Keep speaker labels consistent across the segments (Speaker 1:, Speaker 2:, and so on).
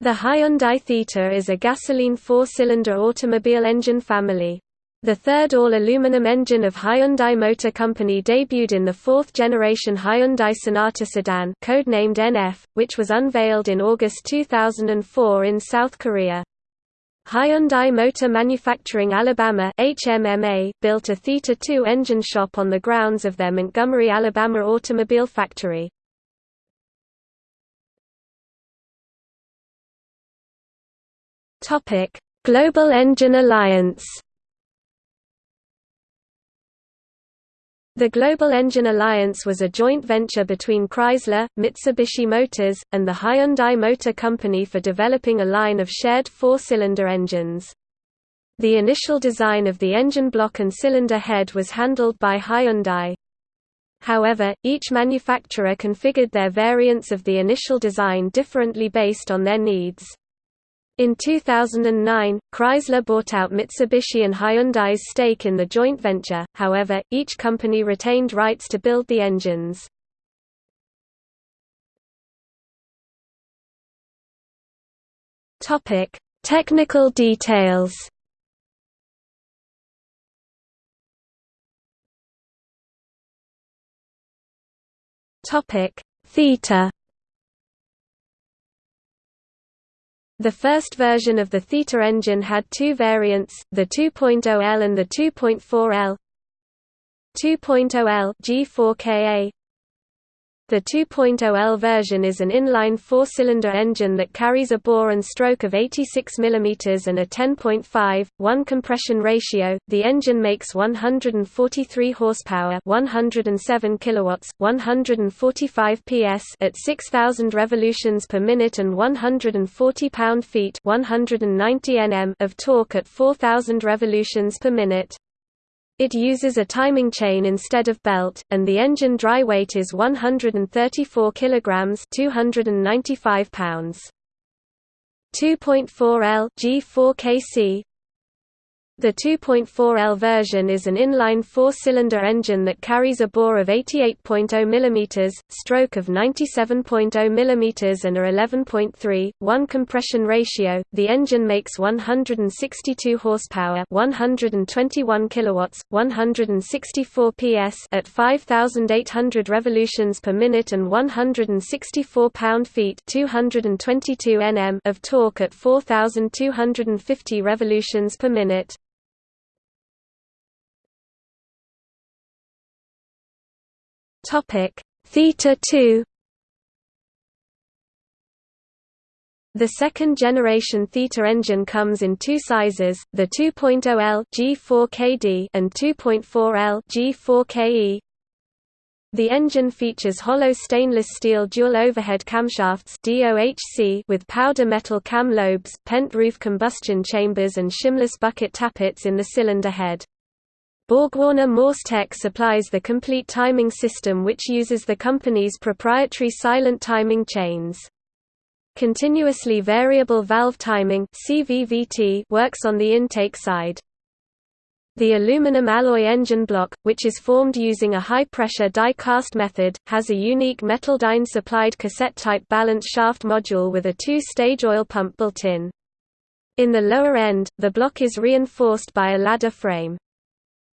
Speaker 1: The Hyundai Theta is a gasoline four-cylinder automobile engine family. The third all-aluminum engine of Hyundai Motor Company debuted in the fourth-generation Hyundai Sonata sedan codenamed NF, which was unveiled in August 2004 in South Korea. Hyundai Motor Manufacturing Alabama HMMA, built a Theta 2 engine shop on the grounds of their Montgomery, Alabama automobile factory. Topic: Global Engine Alliance. The Global Engine Alliance was a joint venture between Chrysler, Mitsubishi Motors, and the Hyundai Motor Company for developing a line of shared four-cylinder engines. The initial design of the engine block and cylinder head was handled by Hyundai. However, each manufacturer configured their variants of the initial design differently based on their needs. In 2009, Chrysler bought out Mitsubishi and Hyundai's stake in the joint venture, however, each company retained rights to build the engines. Technical details Theta The first version of the Theta engine had two variants, the 2.0L and the 2.4L. 2.0L G4KA the 2.0L version is an inline four-cylinder engine that carries a bore and stroke of 86 mm and a 10.5, 1 compression ratio. The engine makes 143 horsepower, 107 kilowatts, 145 PS at 6000 revolutions per minute and 140 pound-feet, 190 Nm of torque at 4000 revolutions per minute. It uses a timing chain instead of belt, and the engine dry weight is 134 kilograms (295 pounds). 2.4L G4KC the 2.4L version is an inline four-cylinder engine that carries a bore of 88.0 mm, stroke of 97.0 mm and a 11.3, 1 compression ratio. The engine makes 162 horsepower, 121 kilowatts, 164 PS at 5800 revolutions per minute and 164 pound-feet, 222 Nm of torque at 4250 revolutions per minute. Topic: Theta 2 The second-generation Theta engine comes in two sizes, the 2.0L G4KD and 2.4L G4KE. The engine features hollow stainless steel dual overhead camshafts DOHC with powder metal cam lobes, pent roof combustion chambers and shimless bucket tappets in the cylinder head. BorgWarner Morse TEC supplies the complete timing system which uses the company's proprietary silent timing chains. Continuously variable valve timing works on the intake side. The aluminum alloy engine block, which is formed using a high-pressure die-cast method, has a unique Metaldyne-supplied cassette-type balance shaft module with a two-stage oil pump built in. In the lower end, the block is reinforced by a ladder frame.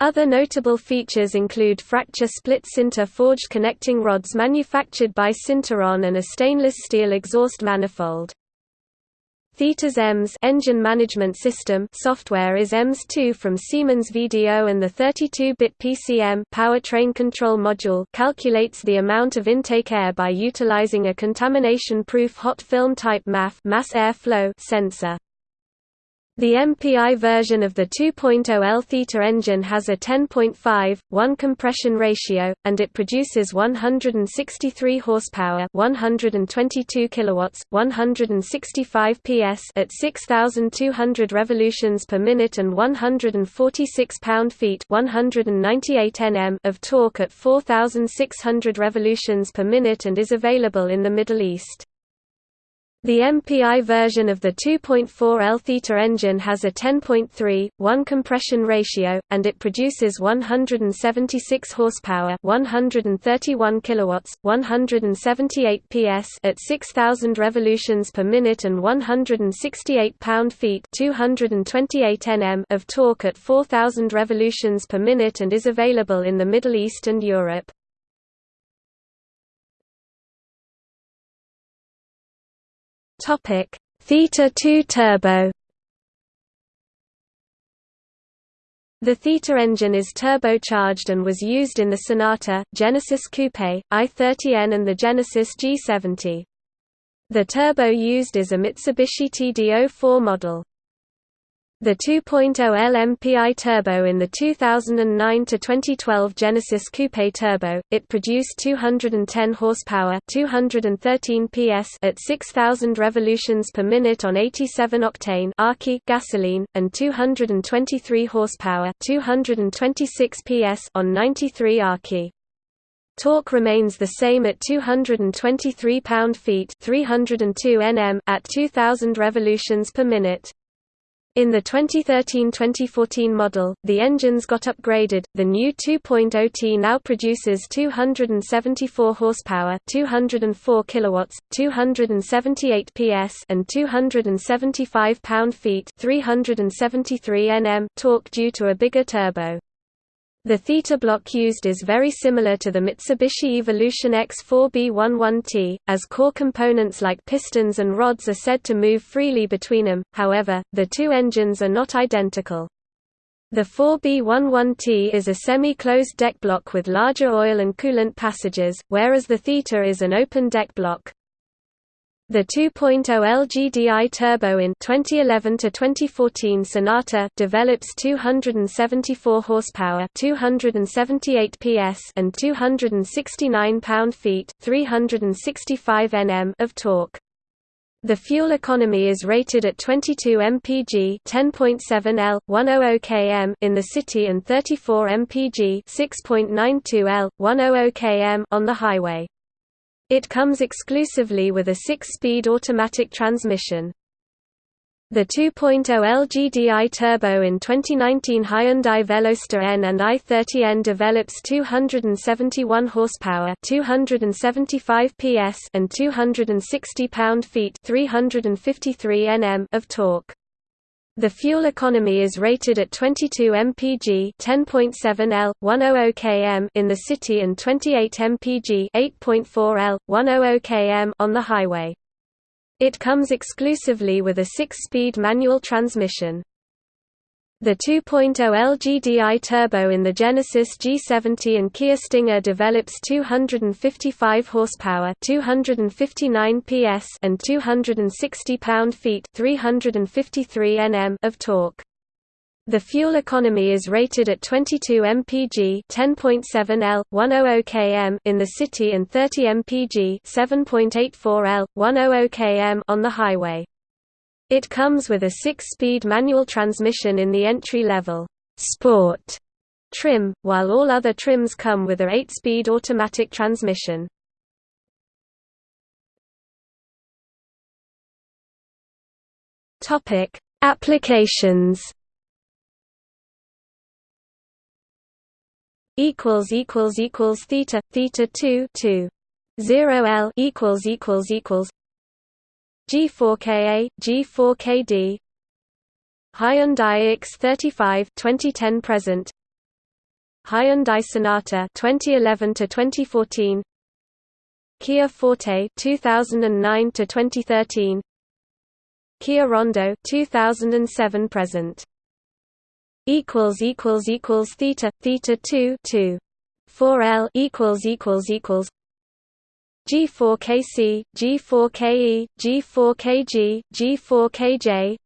Speaker 1: Other notable features include fracture split sinter forged connecting rods manufactured by Sinteron and a stainless steel exhaust manifold. Theta's EMS engine management system software is EMS2 from Siemens VDO and the 32-bit PCM powertrain control module calculates the amount of intake air by utilizing a contamination-proof hot film type MAF mass airflow sensor. The MPI version of the 2.0L Theta engine has a 10.5, 1 compression ratio, and it produces 163 horsepower 122 kilowatts, 165 PS at 6,200 revolutions per minute and 146 pound-feet 198 Nm of torque at 4,600 revolutions per minute and is available in the Middle East. The MPI version of the 2.4 L theta engine has a 10.3 1 compression ratio and it produces 176 horsepower, 131 kilowatts, 178 PS at 6000 revolutions per minute and 168 pound-feet, 228 Nm of torque at 4000 revolutions per minute and is available in the Middle East and Europe. Topic: Theta 2 turbo. The Theta engine is turbocharged and was used in the Sonata, Genesis Coupe, i30N and the Genesis G70. The turbo used is a Mitsubishi TD04 model. The 2.0 LMPI turbo in the 2009-2012 Genesis Coupe Turbo, it produced 210 horsepower 213 PS at 6,000 revolutions per minute on 87-octane gasoline, and 223 horsepower 226 PS on 93 AKI. Torque remains the same at 223 pound-feet 302 Nm at 2000 revolutions per minute. In the 2013-2014 model, the engines got upgraded. The new 2.0T now produces 274 horsepower, 204 kilowatts, 278 PS, and 275 pound-feet, 373 Nm torque due to a bigger turbo. The theta block used is very similar to the Mitsubishi Evolution X4B11T, as core components like pistons and rods are said to move freely between them, however, the two engines are not identical. The 4B11T is a semi-closed deck block with larger oil and coolant passages, whereas the Theta is an open deck block. The 2.0 LGDI turbo in 2011 to 2014 Sonata develops 274 horsepower, 278 PS and 269 pound-feet, 365 Nm of torque. The fuel economy is rated at 22 mpg 10.7 L 100 km in the city and 34 mpg 6.92 L 100 km on the highway. It comes exclusively with a six-speed automatic transmission. The 2.0 LGDI turbo in 2019 Hyundai Veloster N and i30N develops 271 horsepower, 275 PS and 260 pound-feet, 353 Nm of torque. The fuel economy is rated at 22 mpg 10.7 L 100 km in the city and 28 mpg 8.4 L 100 km on the highway. It comes exclusively with a 6-speed manual transmission. The 2.0 LGDI turbo in the Genesis G70 and Kia Stinger develops 255 horsepower, 259 PS and 260 pound-feet, 353 Nm of torque. The fuel economy is rated at 22 mpg 10.7 L 100 km in the city and 30 mpg 7.84 L 100 km on the highway. It comes with a six-speed manual transmission in the entry-level Sport trim, while all other trims come with a eight-speed automatic transmission. Topic: Applications. Equals equals equals theta theta two two zero L equals equals equals G4KA, G4KD Hyundai ix35 2010 present. Hyundai Sonata 2011 to 2014 Kia Forte 2009 to 2013 Kia Rondo 2007 present. Equals equals equals theta theta 2 2 4L equals equals equals G4KC, G4KE, G4KG, G4KJ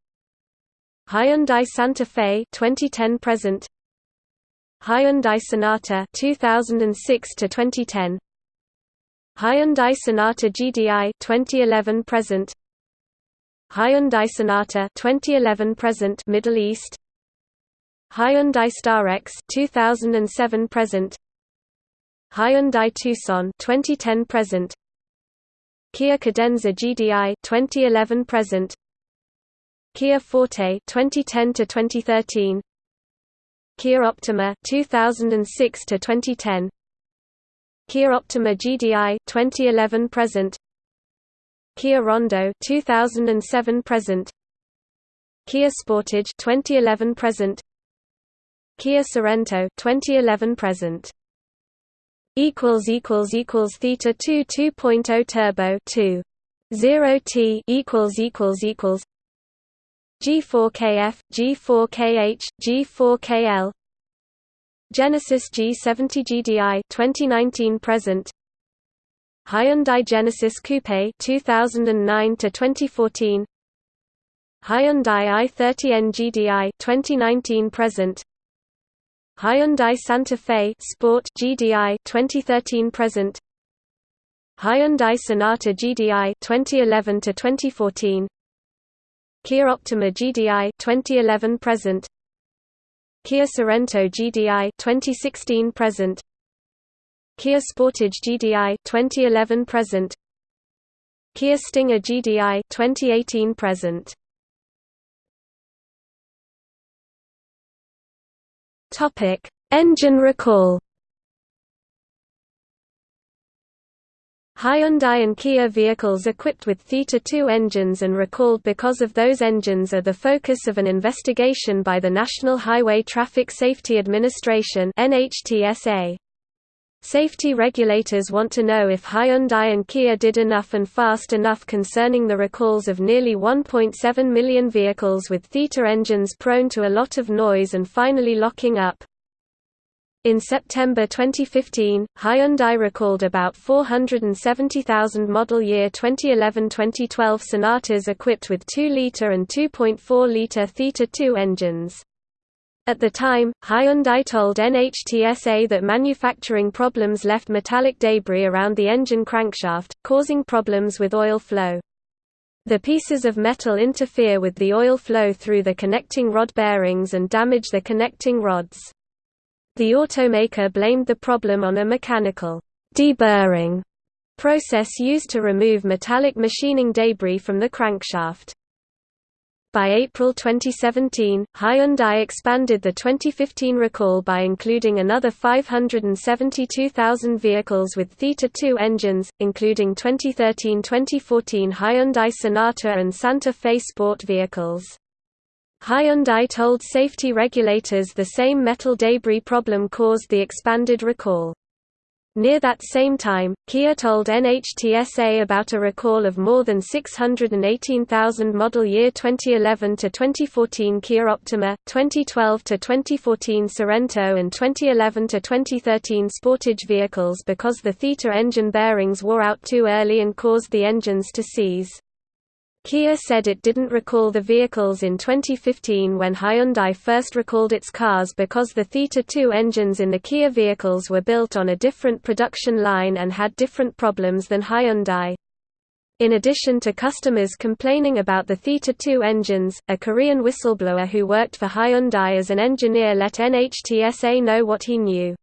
Speaker 1: Hyundai Santa Fe 2010 present. Hyundai Sonata 2006 to 2010 Hyundai Sonata GDI 2011 present. Hyundai Sonata 2011 present Middle East. Hyundai Starex 2007 present Hyundai Tucson 2010 present. Kia Cadenza GDI 2011 present. Kia Forte 2010 to 2013 Kia Optima 2006 to 2010 Kia Optima GDI 2011 present. Kia Rondo 2007 present. Kia Sportage 2011 present. Kia Sorento 2011 present equals equals equals theta 2 2.0 turbo 2 0 t equals equals equals G4KF G4KH G4KL Genesis G70 GDI 2019 present. Hyundai Genesis Coupe 2009 to 2014 Hyundai i30N GDI 2019 present Hyundai Santa Fe Sport GDI 2013 present. Hyundai Sonata GDI 2011 to 2014 Kia Optima GDI 2011 present. Kia Sorento GDI 2016 present. Kia Sportage GDI 2011 present. Kia Stinger GDI 2018 present Topic: Engine recall. Hyundai and Kia vehicles equipped with Theta 2 engines and recalled because of those engines are the focus of an investigation by the National Highway Traffic Safety Administration (NHTSA). Safety regulators want to know if Hyundai and Kia did enough and fast enough concerning the recalls of nearly 1.7 million vehicles with Theta engines prone to a lot of noise and finally locking up. In September 2015, Hyundai recalled about 470,000 model year 2011-2012 Sonatas equipped with 2-liter and 2.4-liter Theta 2 engines. At the time, Hyundai told NHTSA that manufacturing problems left metallic debris around the engine crankshaft, causing problems with oil flow. The pieces of metal interfere with the oil flow through the connecting rod bearings and damage the connecting rods. The automaker blamed the problem on a mechanical deburring process used to remove metallic machining debris from the crankshaft. By April 2017, Hyundai expanded the 2015 recall by including another 572,000 vehicles with Theta 2 engines, including 2013-2014 Hyundai Sonata and Santa Fe Sport vehicles. Hyundai told safety regulators the same metal debris problem caused the expanded recall. Near that same time, Kia told NHTSA about a recall of more than 618,000 model year 2011 to 2014 Kia Optima, 2012 to 2014 Sorento and 2011 to 2013 Sportage vehicles because the Theta engine bearings wore out too early and caused the engines to seize. Kia said it didn't recall the vehicles in 2015 when Hyundai first recalled its cars because the Theta 2 engines in the Kia vehicles were built on a different production line and had different problems than Hyundai. In addition to customers complaining about the Theta 2 engines, a Korean whistleblower who worked for Hyundai as an engineer let NHTSA know what he knew.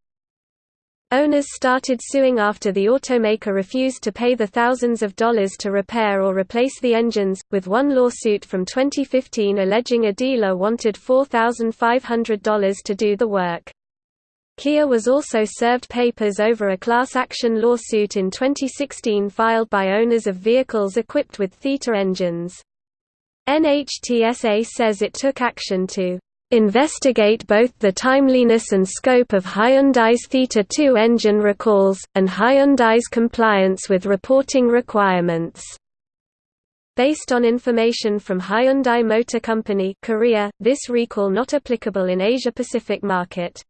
Speaker 1: Owners started suing after the automaker refused to pay the thousands of dollars to repair or replace the engines, with one lawsuit from 2015 alleging a dealer wanted $4,500 to do the work. Kia was also served papers over a class action lawsuit in 2016 filed by owners of vehicles equipped with Theta engines. NHTSA says it took action to investigate both the timeliness and scope of Hyundai's Theta 2 engine recalls, and Hyundai's compliance with reporting requirements. Based on information from Hyundai Motor Company Korea, this recall not applicable in Asia-Pacific market.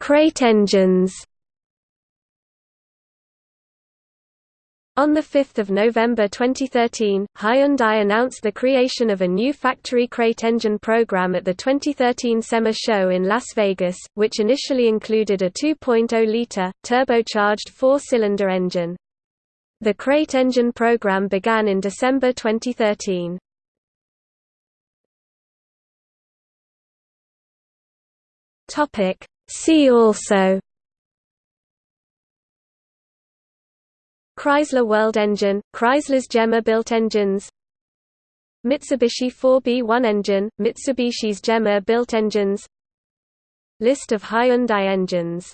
Speaker 1: Crate engines On 5 November 2013, Hyundai announced the creation of a new factory crate engine program at the 2013 SEMA show in Las Vegas, which initially included a 2.0-liter, turbocharged four-cylinder engine. The crate engine program began in December 2013. See also Chrysler World Engine, Chrysler's GEMA-built engines. Mitsubishi 4B1 engine, Mitsubishi's GEMA-built engines. List of Hyundai engines